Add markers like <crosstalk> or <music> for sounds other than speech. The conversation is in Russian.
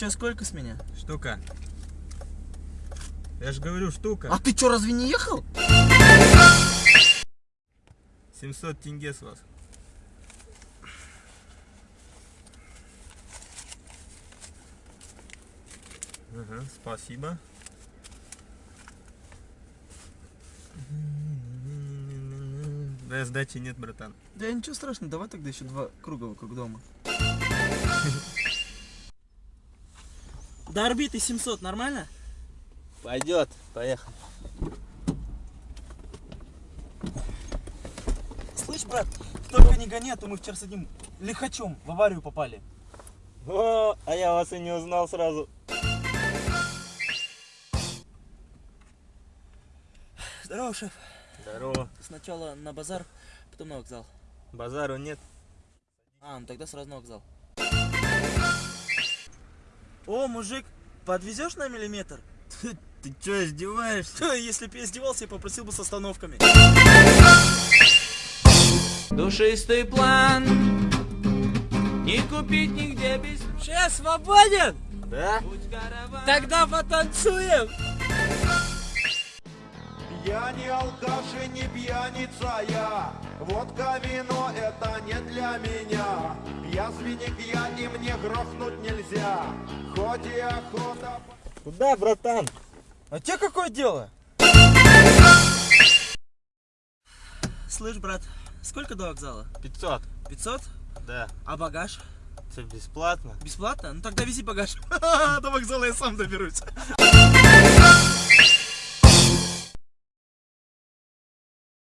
Че, сколько с меня? Штука. Я же говорю, штука. А ты что, разве не ехал? 700 тенге с вас. Ага, спасибо. Да, сдачи нет, братан. Да ничего страшного, давай тогда еще два круга вокруг дома. <laughs> До орбиты 700, нормально? Пойдет, поехали. Слышь, брат, только не гони, а то мы вчера с одним лихачом в аварию попали. О, а я вас и не узнал сразу. Здорово, шеф. Здорово. Сначала на базар, потом на вокзал. Базару нет. А, ну тогда сразу на вокзал. О, мужик, подвезешь на миллиметр? Ты что, издеваешься? <laughs> Если бы я издевался, я попросил бы с остановками. Душистый план Не купить нигде без Шеф, свободен? Да? Тогда потанцуем! Я не алкаш и не пьяница я Водка, вино это не для меня Я свинек я и мне грохнуть нельзя Хоть и охота Куда, братан? А тебе какое дело? Слышь, брат, сколько до вокзала? 500. 500? Да. А багаж? Это бесплатно. Бесплатно? Ну тогда вези багаж. <laughs> До вокзала я сам доберусь.